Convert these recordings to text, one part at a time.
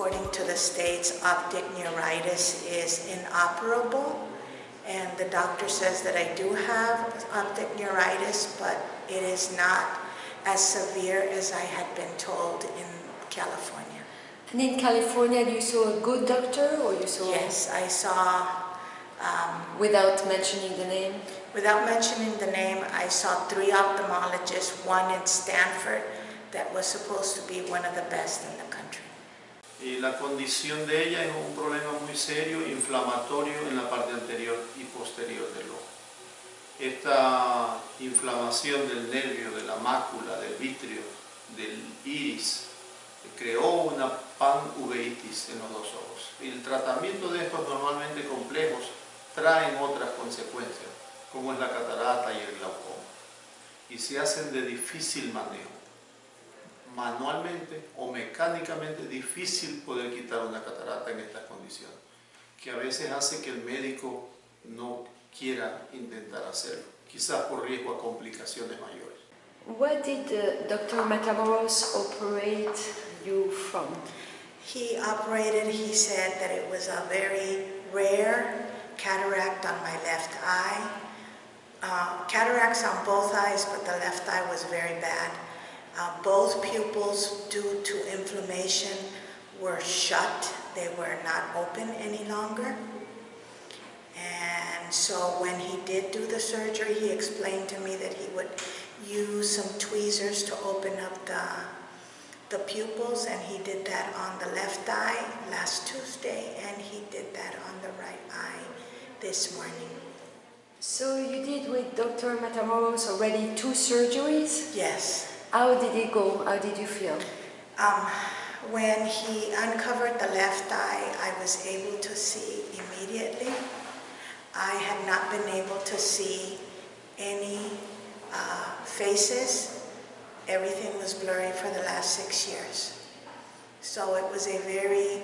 according to the states, optic neuritis is inoperable. And the doctor says that I do have optic neuritis, but it is not as severe as I had been told in California. And in California, you saw a good doctor or you saw... Yes, I saw, um, Without mentioning the name? without mentioning the name, I saw three ophthalmologists, one in Stanford that was supposed to be one of the best in the country. La condición de ella es un problema muy serio, inflamatorio en la parte anterior y posterior del ojo. Esta inflamación del nervio, de la mácula, del vitrio, del iris, creó una panuveitis en los dos ojos. El tratamiento de estos normalmente complejos traen otras consecuencias, como es la catarata y el glaucoma. Y se hacen de difícil manejo manualmente o mecánicamente difícil poder quitar una catarata en estas condiciones, que a veces hace que el médico no quiera intentar hacerlo, quizás por riesgo a complicaciones mayores. What did uh, Dr. Matamoros operate you from? He operated, he said that it was a very rare cataract on my left eye. Uh, cataracts on both eyes, but the left eye was very bad. Uh, both pupils, due to inflammation, were shut. They were not open any longer. And so when he did do the surgery, he explained to me that he would use some tweezers to open up the, the pupils, and he did that on the left eye last Tuesday, and he did that on the right eye this morning. So you did with Dr. Matamoros already two surgeries? Yes. How did it go? How did you feel? Um, when he uncovered the left eye, I was able to see immediately. I had not been able to see any uh, faces. Everything was blurry for the last six years. So it was a very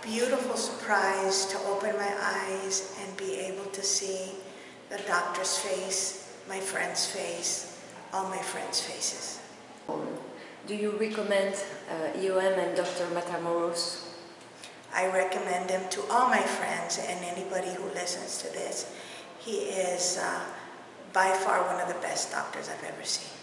beautiful surprise to open my eyes and be able to see the doctor's face, my friend's face, all my friends' faces. Do you recommend uh, EOM and Dr. Matamoros? I recommend him to all my friends and anybody who listens to this. He is uh, by far one of the best doctors I've ever seen.